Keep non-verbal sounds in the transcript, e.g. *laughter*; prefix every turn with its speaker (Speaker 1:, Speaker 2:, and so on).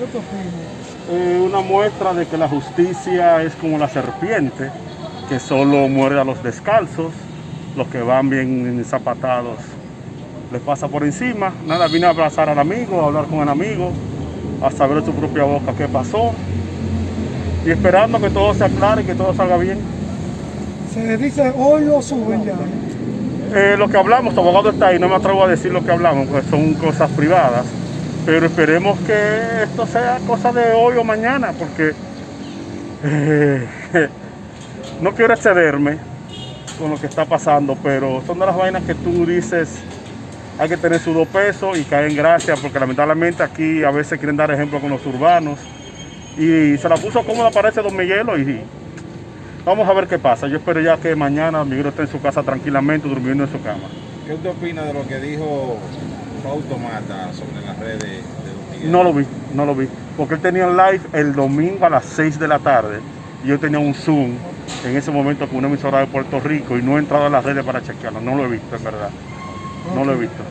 Speaker 1: ¿Qué te opinas?
Speaker 2: Eh, una muestra de que la justicia es como la serpiente, que solo muerde a los descalzos, los que van bien zapatados les pasa por encima. Nada, vine a abrazar al amigo, a hablar con el amigo, a saber de su propia boca qué pasó y esperando que todo se aclare y que todo salga bien.
Speaker 1: Se dice hoy lo suben ya.
Speaker 2: Eh, lo que hablamos, tu abogado está ahí, no me atrevo a decir lo que hablamos, porque son cosas privadas, pero esperemos que esto sea cosa de hoy o mañana, porque eh, *laughs* no quiero excederme con lo que está pasando, pero son de las vainas que tú dices, hay que tener su dos pesos y caer en gracia, porque lamentablemente aquí a veces quieren dar ejemplo con los urbanos, y se la puso cómoda parece Don Miguelo y vamos a ver qué pasa. Yo espero ya que mañana Miguel esté en su casa tranquilamente durmiendo en su cama.
Speaker 3: ¿Qué usted opina de lo que dijo Fausto Mata sobre las redes de Don?
Speaker 2: No lo vi, no lo vi, porque él tenía live el domingo a las 6 de la tarde y yo tenía un Zoom en ese momento con una emisora de Puerto Rico y no he entrado a las redes para chequearlo, no lo he visto en verdad, no lo he visto.